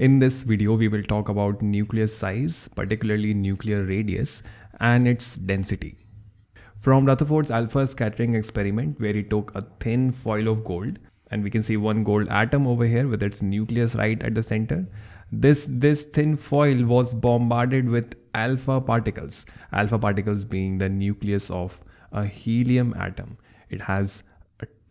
In this video, we will talk about nucleus size, particularly nuclear radius and its density. From Rutherford's alpha scattering experiment where he took a thin foil of gold and we can see one gold atom over here with its nucleus right at the center. This, this thin foil was bombarded with alpha particles, alpha particles being the nucleus of a helium atom. It has,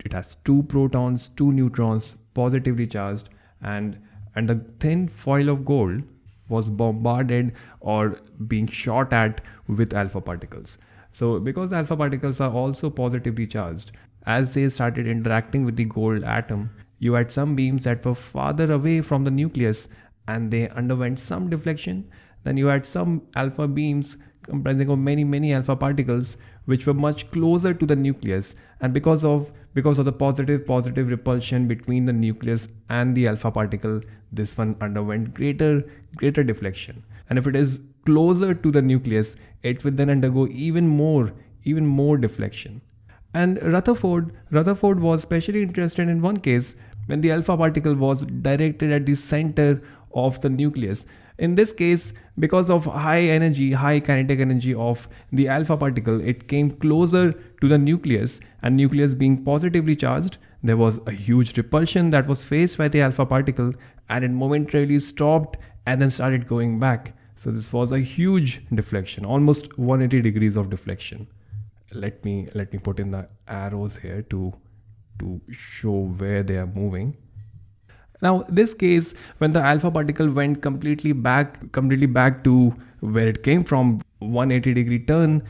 it has two protons, two neutrons, positively charged and, and the thin foil of gold was bombarded or being shot at with alpha particles. So because alpha particles are also positively charged, as they started interacting with the gold atom, you had some beams that were farther away from the nucleus and they underwent some deflection. Then you had some alpha beams comprising of many many alpha particles which were much closer to the nucleus. And because of because of the positive positive repulsion between the nucleus and the alpha particle this one underwent greater greater deflection. And if it is closer to the nucleus it would then undergo even more even more deflection. And Rutherford, Rutherford was especially interested in one case when the alpha particle was directed at the center of the nucleus. In this case, because of high energy, high kinetic energy of the alpha particle, it came closer to the nucleus and nucleus being positively charged, there was a huge repulsion that was faced by the alpha particle and it momentarily stopped and then started going back. So this was a huge deflection, almost 180 degrees of deflection let me let me put in the arrows here to to show where they are moving now this case when the alpha particle went completely back completely back to where it came from 180 degree turn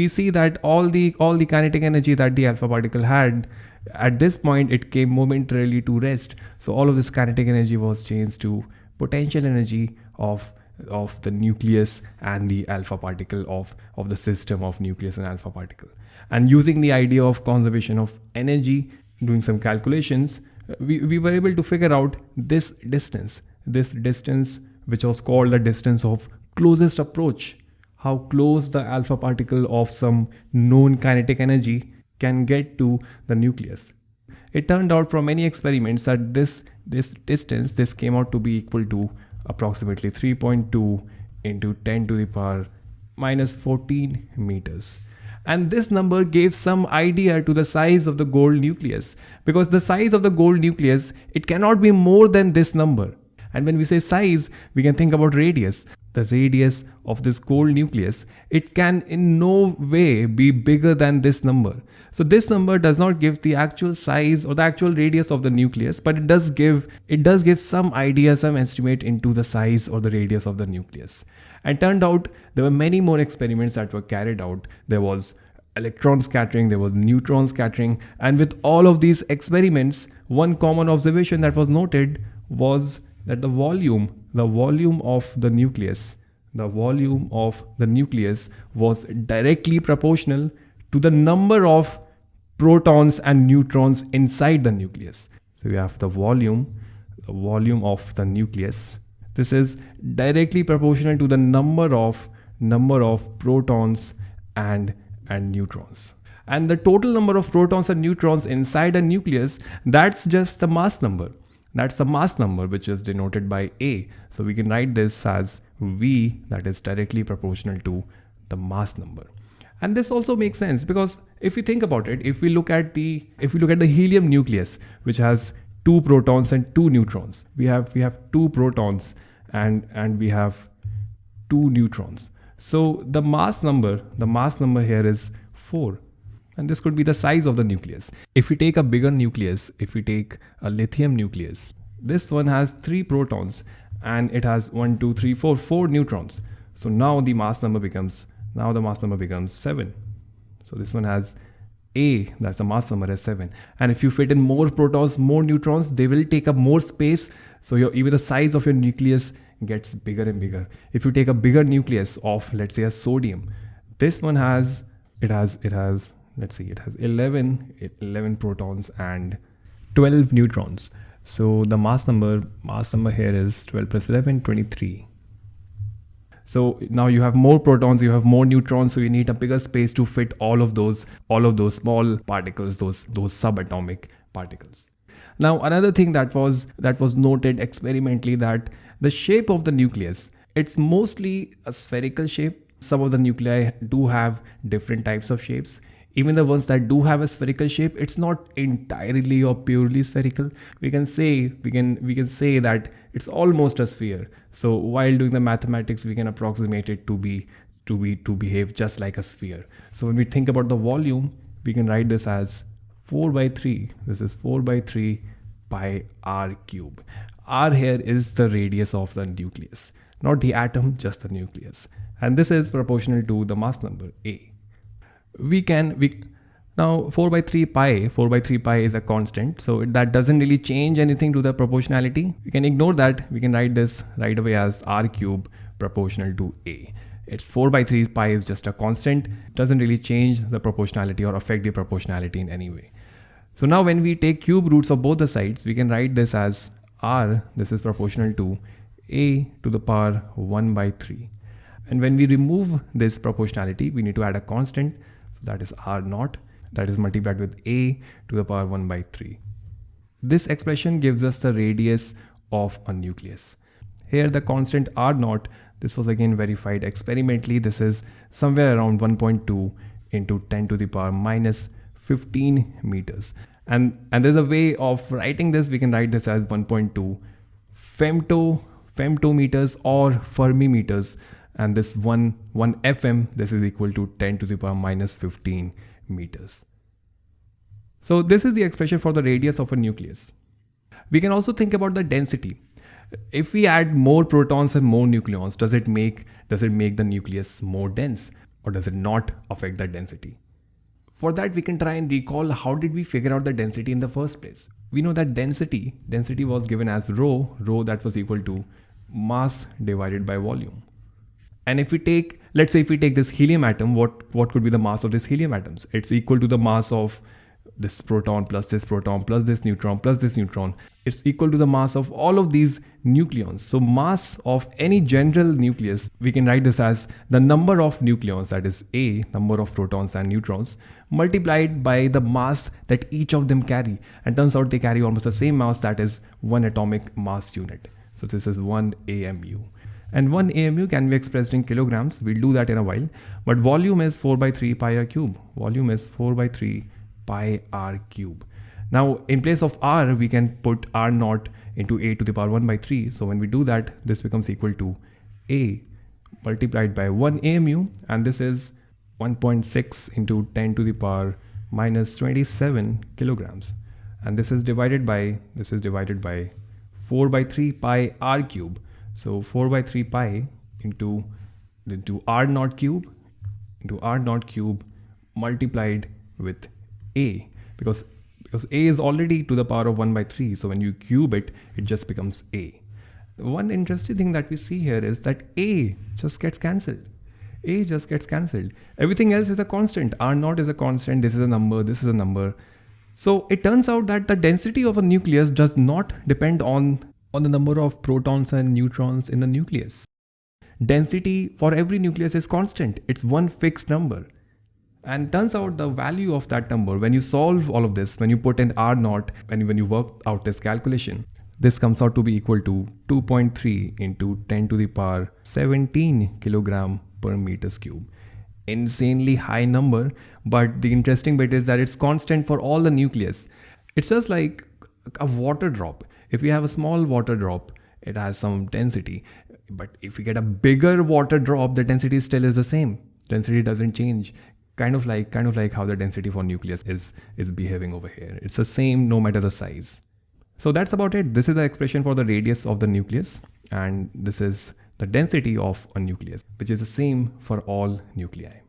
we see that all the all the kinetic energy that the alpha particle had at this point it came momentarily to rest so all of this kinetic energy was changed to potential energy of of the nucleus and the alpha particle of, of the system of nucleus and alpha particle. And using the idea of conservation of energy, doing some calculations, we, we were able to figure out this distance, this distance which was called the distance of closest approach, how close the alpha particle of some known kinetic energy can get to the nucleus. It turned out from many experiments that this, this distance, this came out to be equal to approximately 3.2 into 10 to the power minus 14 meters. And this number gave some idea to the size of the gold nucleus because the size of the gold nucleus, it cannot be more than this number. And when we say size, we can think about radius the radius of this gold nucleus, it can in no way be bigger than this number. So this number does not give the actual size or the actual radius of the nucleus, but it does give it does give some idea, some estimate into the size or the radius of the nucleus. And turned out there were many more experiments that were carried out. There was electron scattering, there was neutron scattering, and with all of these experiments, one common observation that was noted was that the volume the volume of the nucleus the volume of the nucleus was directly proportional to the number of protons and neutrons inside the nucleus so we have the volume the volume of the nucleus this is directly proportional to the number of number of protons and and neutrons and the total number of protons and neutrons inside a nucleus that's just the mass number that's the mass number which is denoted by A. So we can write this as V that is directly proportional to the mass number. And this also makes sense because if we think about it, if we look at the if we look at the helium nucleus, which has two protons and two neutrons, we have we have two protons and and we have two neutrons. So the mass number, the mass number here is 4 and this could be the size of the nucleus. If we take a bigger nucleus, if we take a lithium nucleus, this one has three protons and it has one, two, three, four, four neutrons. So now the mass number becomes, now the mass number becomes seven. So this one has A, that's the mass number is seven. And if you fit in more protons, more neutrons, they will take up more space. So your, even the size of your nucleus gets bigger and bigger. If you take a bigger nucleus of, let's say a sodium, this one has, it has, it has let's see it has 11 11 protons and 12 neutrons so the mass number mass number here is 12 plus 11 23 so now you have more protons you have more neutrons so you need a bigger space to fit all of those all of those small particles those those subatomic particles Now another thing that was that was noted experimentally that the shape of the nucleus it's mostly a spherical shape. Some of the nuclei do have different types of shapes even the ones that do have a spherical shape it's not entirely or purely spherical. We can say we can we can say that it's almost a sphere. So while doing the mathematics we can approximate it to be to be to behave just like a sphere. So when we think about the volume we can write this as 4 by 3 this is 4 by 3 pi r cube. R here is the radius of the nucleus not the atom just the nucleus. And this is proportional to the mass number a we can we now 4 by 3 pi 4 by 3 pi is a constant. So that doesn't really change anything to the proportionality. We can ignore that. We can write this right away as r cube proportional to a. It's 4 by 3 pi is just a constant. Doesn't really change the proportionality or affect the proportionality in any way. So now when we take cube roots of both the sides we can write this as r this is proportional to a to the power 1 by 3 and when we remove this proportionality we need to add a constant that is r naught that is multiplied with a to the power 1 by 3 this expression gives us the radius of a nucleus here the constant r naught this was again verified experimentally. This is somewhere around 1.2 into 10 to the power minus 15 meters. And, and there's a way of writing this. We can write this as 1.2 femto, femtometers or Fermi meters. And this one, one FM, this is equal to 10 to the power minus 15 meters. So this is the expression for the radius of a nucleus. We can also think about the density if we add more protons and more nucleons does it make does it make the nucleus more dense or does it not affect the density for that we can try and recall how did we figure out the density in the first place we know that density density was given as rho rho that was equal to mass divided by volume and if we take let's say if we take this helium atom what what could be the mass of this helium atoms? It's equal to the mass of this proton plus this proton plus this neutron plus this neutron. It's equal to the mass of all of these nucleons. So mass of any general nucleus we can write this as the number of nucleons that is a number of protons and neutrons multiplied by the mass that each of them carry. And turns out they carry almost the same mass that is one atomic mass unit. So this is 1 amu and 1 AMU can be expressed in kilograms. We'll do that in a while. But volume is 4 by 3 pi r cube. Volume is 4 by 3 pi r cube. Now in place of r, we can put r naught into a to the power 1 by 3. So when we do that, this becomes equal to a multiplied by 1 AMU and this is 1.6 into 10 to the power minus 27 kilograms and this is divided by this is divided by 4 by 3 pi r cube so 4 by 3 pi into into r naught cube into r naught cube multiplied with a. Because because a is already to the power of 1 by 3 so when you cube it it just becomes a. One interesting thing that we see here is that a just gets cancelled. A just gets cancelled. Everything else is a constant. R naught is a constant. This is a number. This is a number. So it turns out that the density of a nucleus does not depend on on the number of protons and neutrons in the nucleus density for every nucleus is constant it's one fixed number and turns out the value of that number, when you solve all of this, when you put in R naught, when you, when you work out this calculation, this comes out to be equal to 2.3 into 10 to the power 17 kilogram per meters cube. Insanely high number, but the interesting bit is that it's constant for all the nucleus. It's just like a water drop. If you have a small water drop, it has some density. But if you get a bigger water drop, the density still is the same. Density doesn't change. Kind of like kind of like how the density for nucleus is is behaving over here. It's the same no matter the size. So that's about it. This is the expression for the radius of the nucleus and this is the density of a nucleus which is the same for all nuclei